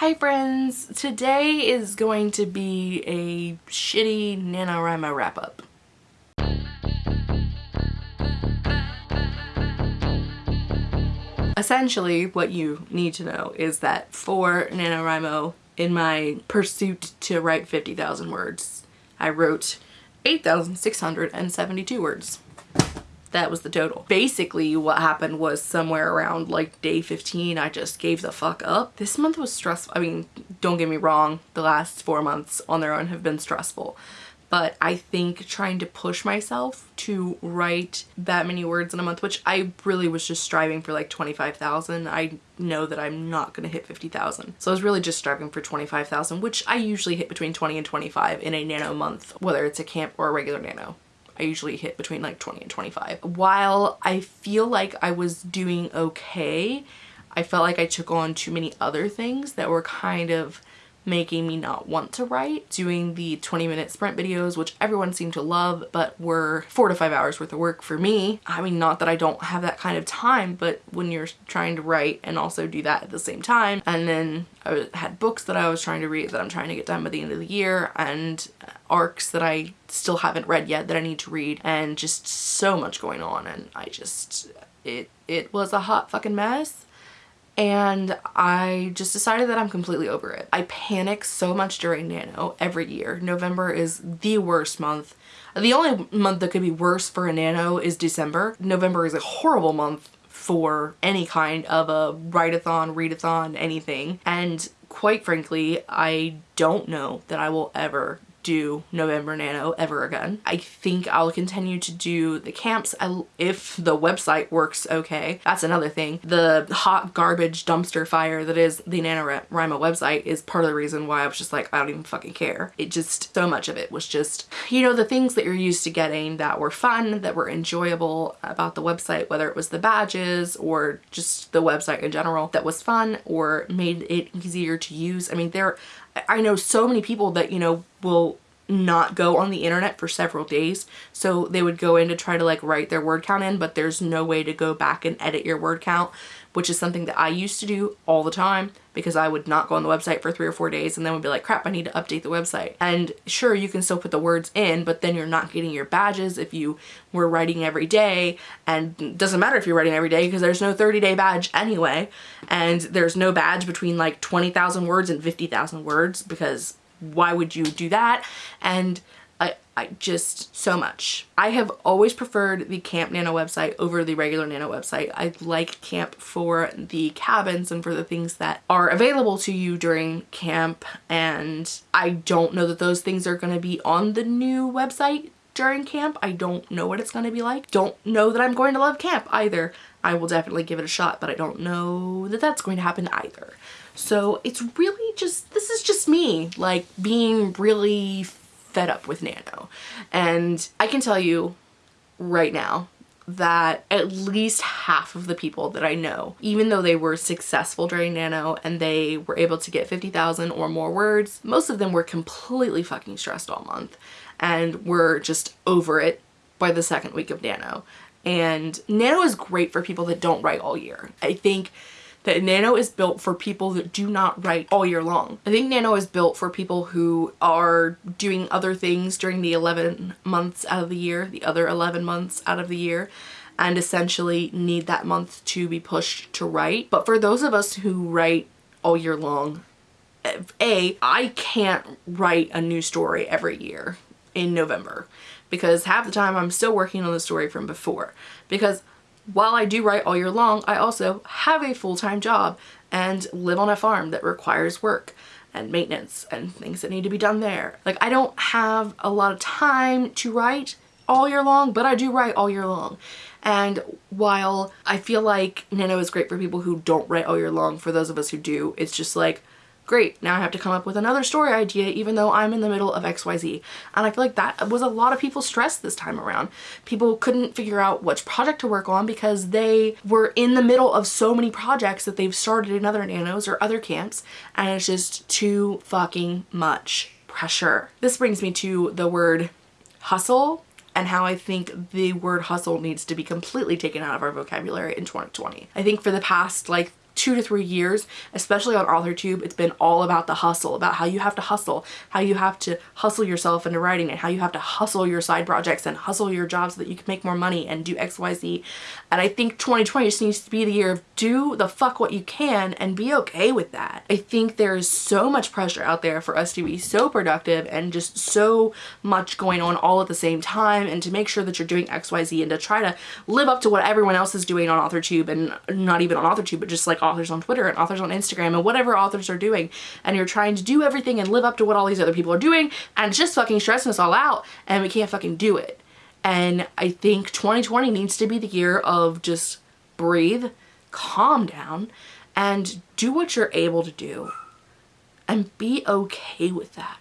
Hi friends! Today is going to be a shitty NaNoWriMo wrap up. Essentially, what you need to know is that for NaNoWriMo, in my pursuit to write 50,000 words, I wrote 8,672 words that was the total. Basically what happened was somewhere around like day 15 I just gave the fuck up. This month was stressful. I mean don't get me wrong the last four months on their own have been stressful but I think trying to push myself to write that many words in a month, which I really was just striving for like 25,000. I know that I'm not going to hit 50,000. So I was really just striving for 25,000, which I usually hit between 20 and 25 in a nano month, whether it's a camp or a regular nano. I usually hit between like 20 and 25. While I feel like I was doing okay, I felt like I took on too many other things that were kind of making me not want to write. Doing the 20 minute sprint videos, which everyone seemed to love, but were four to five hours worth of work for me. I mean, not that I don't have that kind of time, but when you're trying to write and also do that at the same time, and then I had books that I was trying to read that I'm trying to get done by the end of the year, and arcs that I still haven't read yet that I need to read, and just so much going on, and I just, it, it was a hot fucking mess and I just decided that I'm completely over it. I panic so much during Nano every year. November is the worst month. The only month that could be worse for a Nano is December. November is a horrible month for any kind of a write-a-thon, readathon, anything. And quite frankly, I don't know that I will ever do November Nano ever again. I think I'll continue to do the camps if the website works okay. That's another thing. The hot garbage dumpster fire that is the NaNoWriMo website is part of the reason why I was just like, I don't even fucking care. It just, so much of it was just, you know, the things that you're used to getting that were fun, that were enjoyable about the website, whether it was the badges or just the website in general that was fun or made it easier to use. I mean, there, I know so many people that, you know, will not go on the internet for several days. So they would go in to try to like write their word count in, but there's no way to go back and edit your word count, which is something that I used to do all the time because I would not go on the website for three or four days and then would be like, crap, I need to update the website. And sure, you can still put the words in, but then you're not getting your badges if you were writing every day. And doesn't matter if you're writing every day because there's no 30 day badge anyway. And there's no badge between like 20,000 words and 50,000 words because why would you do that? And I, I just so much. I have always preferred the Camp Nano website over the regular Nano website. I like Camp for the cabins and for the things that are available to you during camp and I don't know that those things are going to be on the new website during camp. I don't know what it's going to be like. Don't know that I'm going to love camp either. I will definitely give it a shot, but I don't know that that's going to happen either. So it's really just, this is just me like being really fed up with Nano. And I can tell you right now that at least half of the people that I know, even though they were successful during Nano and they were able to get 50,000 or more words, most of them were completely fucking stressed all month and were just over it by the second week of Nano. And Nano is great for people that don't write all year. I think that Nano is built for people that do not write all year long. I think Nano is built for people who are doing other things during the 11 months out of the year, the other 11 months out of the year, and essentially need that month to be pushed to write. But for those of us who write all year long, eh, A, I can't write a new story every year in November because half the time I'm still working on the story from before because while I do write all year long, I also have a full-time job and live on a farm that requires work and maintenance and things that need to be done there. Like I don't have a lot of time to write all year long, but I do write all year long. And while I feel like Nano is great for people who don't write all year long, for those of us who do, it's just like great, now I have to come up with another story idea even though I'm in the middle of XYZ. And I feel like that was a lot of people's stress this time around. People couldn't figure out which project to work on because they were in the middle of so many projects that they've started in other nanos or other camps and it's just too fucking much pressure. This brings me to the word hustle and how I think the word hustle needs to be completely taken out of our vocabulary in 2020. I think for the past like two to three years, especially on AuthorTube, it's been all about the hustle, about how you have to hustle, how you have to hustle yourself into writing and how you have to hustle your side projects and hustle your job so that you can make more money and do X, Y, Z. And I think 2020 just needs to be the year of do the fuck what you can and be okay with that. I think there is so much pressure out there for us to be so productive and just so much going on all at the same time and to make sure that you're doing X, Y, Z and to try to live up to what everyone else is doing on AuthorTube and not even on AuthorTube, but just like authors on Twitter and authors on Instagram and whatever authors are doing and you're trying to do everything and live up to what all these other people are doing and it's just fucking stressing us all out and we can't fucking do it. And I think 2020 needs to be the year of just breathe, calm down, and do what you're able to do and be okay with that.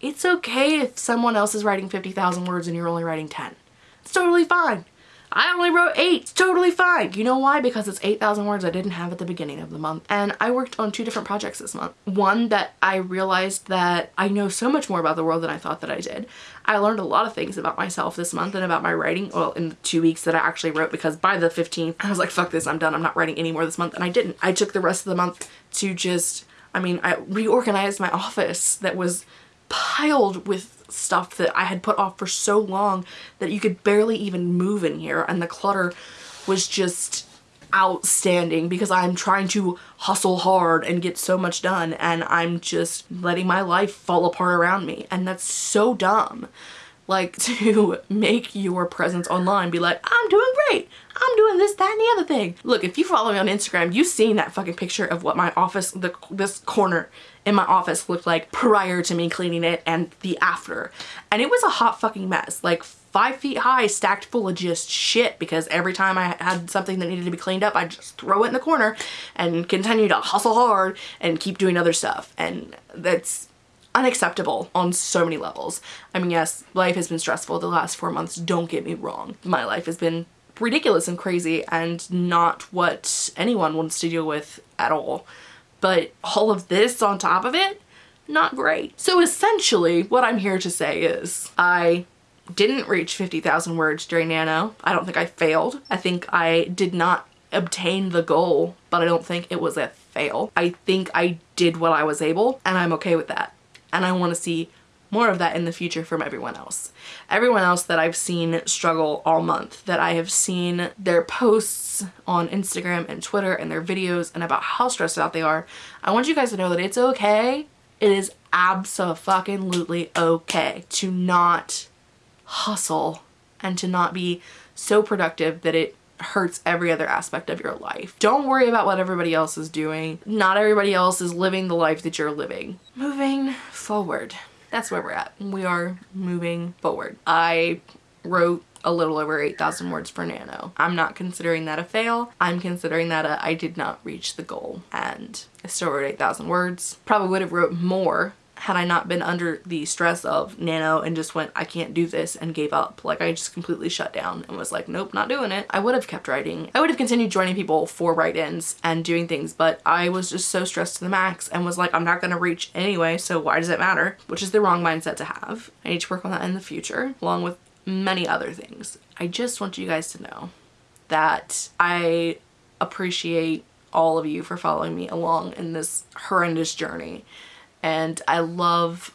It's okay if someone else is writing 50,000 words and you're only writing 10. It's totally fine. I only wrote eight. It's totally fine. You know why? Because it's 8,000 words I didn't have at the beginning of the month. And I worked on two different projects this month. One that I realized that I know so much more about the world than I thought that I did. I learned a lot of things about myself this month and about my writing. Well, in the two weeks that I actually wrote because by the 15th, I was like, fuck this, I'm done. I'm not writing anymore this month. And I didn't. I took the rest of the month to just, I mean, I reorganized my office that was piled with stuff that I had put off for so long that you could barely even move in here and the clutter was just outstanding because I'm trying to hustle hard and get so much done and I'm just letting my life fall apart around me and that's so dumb. Like to make your presence online be like I'm doing great. I'm doing this that and the other thing. Look if you follow me on Instagram you've seen that fucking picture of what my office the this corner in my office looked like prior to me cleaning it and the after. And it was a hot fucking mess. Like five feet high stacked full of just shit because every time I had something that needed to be cleaned up, I'd just throw it in the corner and continue to hustle hard and keep doing other stuff. And that's unacceptable on so many levels. I mean, yes, life has been stressful the last four months, don't get me wrong. My life has been ridiculous and crazy and not what anyone wants to deal with at all but all of this on top of it, not great. So essentially what I'm here to say is I didn't reach 50,000 words during Nano. I don't think I failed. I think I did not obtain the goal, but I don't think it was a fail. I think I did what I was able and I'm okay with that. And I want to see more of that in the future from everyone else. Everyone else that I've seen struggle all month, that I have seen their posts on Instagram and Twitter and their videos and about how stressed out they are, I want you guys to know that it's okay. It is absolutely okay to not hustle and to not be so productive that it hurts every other aspect of your life. Don't worry about what everybody else is doing. Not everybody else is living the life that you're living. Moving forward that's where we're at. We are moving forward. I wrote a little over 8,000 words for Nano. I'm not considering that a fail. I'm considering that a, I did not reach the goal and I still wrote 8,000 words. Probably would have wrote more had I not been under the stress of Nano and just went, I can't do this and gave up. Like I just completely shut down and was like, nope, not doing it. I would have kept writing. I would have continued joining people for write-ins and doing things, but I was just so stressed to the max and was like, I'm not gonna reach anyway, so why does it matter? Which is the wrong mindset to have. I need to work on that in the future, along with many other things. I just want you guys to know that I appreciate all of you for following me along in this horrendous journey and I love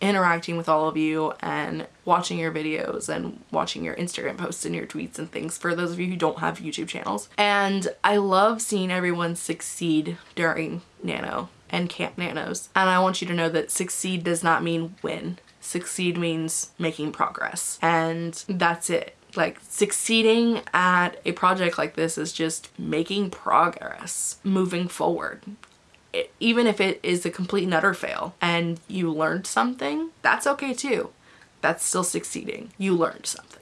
interacting with all of you and watching your videos and watching your Instagram posts and your tweets and things for those of you who don't have YouTube channels. And I love seeing everyone succeed during Nano and Camp Nanos. And I want you to know that succeed does not mean win. Succeed means making progress. And that's it. Like succeeding at a project like this is just making progress, moving forward even if it is a complete and utter fail and you learned something, that's okay too. That's still succeeding. You learned something.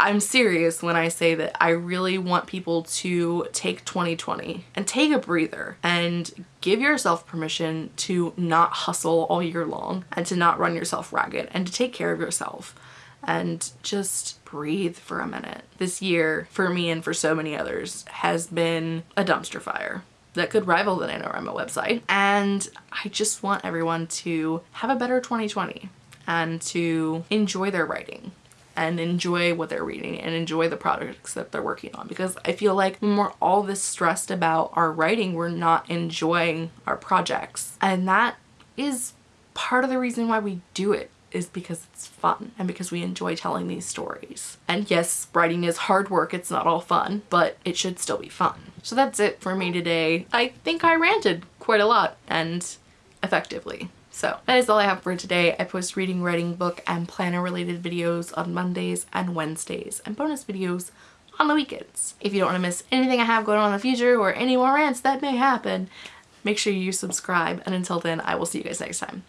I'm serious when I say that I really want people to take 2020 and take a breather and give yourself permission to not hustle all year long and to not run yourself ragged and to take care of yourself and just breathe for a minute. This year, for me and for so many others, has been a dumpster fire that could rival the NaNoWriMo website. And I just want everyone to have a better 2020 and to enjoy their writing and enjoy what they're reading and enjoy the projects that they're working on because I feel like when we're all this stressed about our writing, we're not enjoying our projects. And that is part of the reason why we do it is because it's fun and because we enjoy telling these stories. And yes, writing is hard work, it's not all fun, but it should still be fun. So that's it for me today. I think I ranted quite a lot and effectively. So that is all I have for today. I post reading, writing, book, and planner related videos on Mondays and Wednesdays and bonus videos on the weekends. If you don't want to miss anything I have going on in the future or any more rants that may happen, make sure you subscribe. And until then, I will see you guys next time.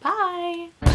Bye!